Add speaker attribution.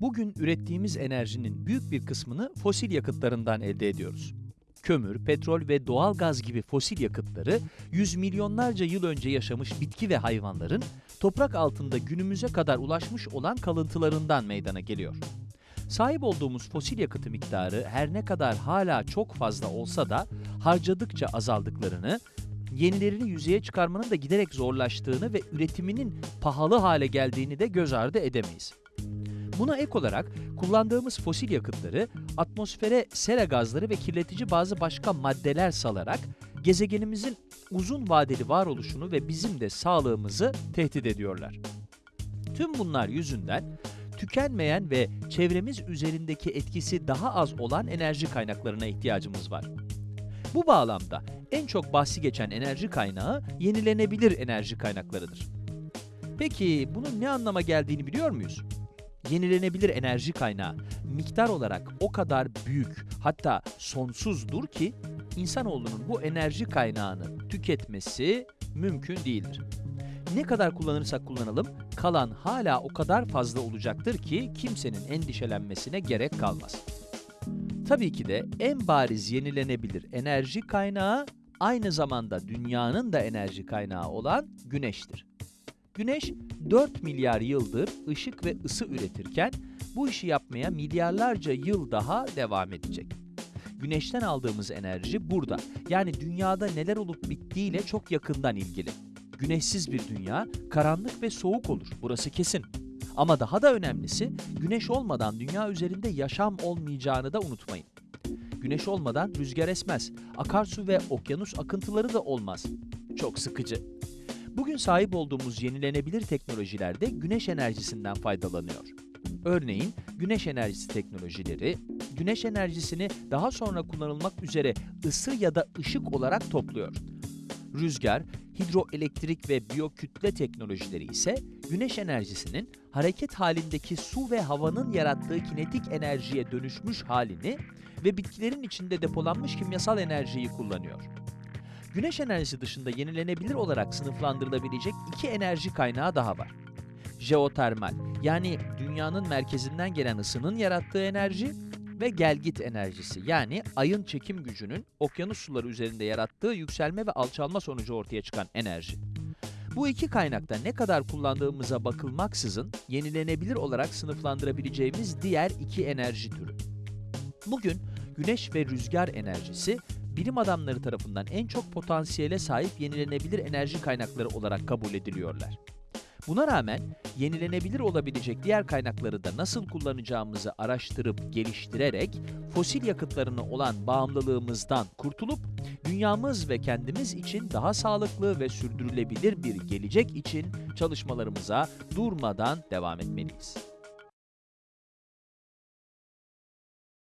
Speaker 1: Bugün ürettiğimiz enerjinin büyük bir kısmını fosil yakıtlarından elde ediyoruz. Kömür, petrol ve doğal gaz gibi fosil yakıtları yüz milyonlarca yıl önce yaşamış bitki ve hayvanların toprak altında günümüze kadar ulaşmış olan kalıntılarından meydana geliyor. Sahip olduğumuz fosil yakıtı miktarı her ne kadar hala çok fazla olsa da harcadıkça azaldıklarını, yenilerini yüzeye çıkarmanın da giderek zorlaştığını ve üretiminin pahalı hale geldiğini de göz ardı edemeyiz. Buna ek olarak kullandığımız fosil yakıtları atmosfere sera gazları ve kirletici bazı başka maddeler salarak gezegenimizin uzun vadeli varoluşunu ve bizim de sağlığımızı tehdit ediyorlar. Tüm bunlar yüzünden tükenmeyen ve çevremiz üzerindeki etkisi daha az olan enerji kaynaklarına ihtiyacımız var. Bu bağlamda en çok bahsi geçen enerji kaynağı yenilenebilir enerji kaynaklarıdır. Peki bunun ne anlama geldiğini biliyor muyuz? Yenilenebilir enerji kaynağı miktar olarak o kadar büyük hatta sonsuzdur ki insanoğlunun bu enerji kaynağını tüketmesi mümkün değildir. Ne kadar kullanırsak kullanalım kalan hala o kadar fazla olacaktır ki kimsenin endişelenmesine gerek kalmaz. Tabii ki de en bariz yenilenebilir enerji kaynağı aynı zamanda dünyanın da enerji kaynağı olan güneştir. Güneş 4 milyar yıldır ışık ve ısı üretirken bu işi yapmaya milyarlarca yıl daha devam edecek. Güneşten aldığımız enerji burada. Yani dünyada neler olup bittiğiyle çok yakından ilgili. Güneşsiz bir dünya karanlık ve soğuk olur. Burası kesin. Ama daha da önemlisi güneş olmadan dünya üzerinde yaşam olmayacağını da unutmayın. Güneş olmadan rüzgar esmez. Akarsu ve okyanus akıntıları da olmaz. Çok sıkıcı. Bugün sahip olduğumuz yenilenebilir teknolojilerde güneş enerjisinden faydalanıyor. Örneğin güneş enerjisi teknolojileri, güneş enerjisini daha sonra kullanılmak üzere ısı ya da ışık olarak topluyor. Rüzgar, hidroelektrik ve biyokütle teknolojileri ise güneş enerjisinin hareket halindeki su ve havanın yarattığı kinetik enerjiye dönüşmüş halini ve bitkilerin içinde depolanmış kimyasal enerjiyi kullanıyor. Güneş enerjisi dışında yenilenebilir olarak sınıflandırılabilecek iki enerji kaynağı daha var. Jeotermal, yani dünyanın merkezinden gelen ısının yarattığı enerji ve gelgit enerjisi, yani ayın çekim gücünün okyanus suları üzerinde yarattığı yükselme ve alçalma sonucu ortaya çıkan enerji. Bu iki kaynakta ne kadar kullandığımıza bakılmaksızın yenilenebilir olarak sınıflandırabileceğimiz diğer iki enerji türü. Bugün güneş ve rüzgar enerjisi bilim adamları tarafından en çok potansiyele sahip yenilenebilir enerji kaynakları olarak kabul ediliyorlar. Buna rağmen yenilenebilir olabilecek diğer kaynakları da nasıl kullanacağımızı araştırıp geliştirerek fosil yakıtlarına olan bağımlılığımızdan kurtulup dünyamız ve kendimiz için daha sağlıklı ve sürdürülebilir bir gelecek için çalışmalarımıza durmadan devam etmeliyiz.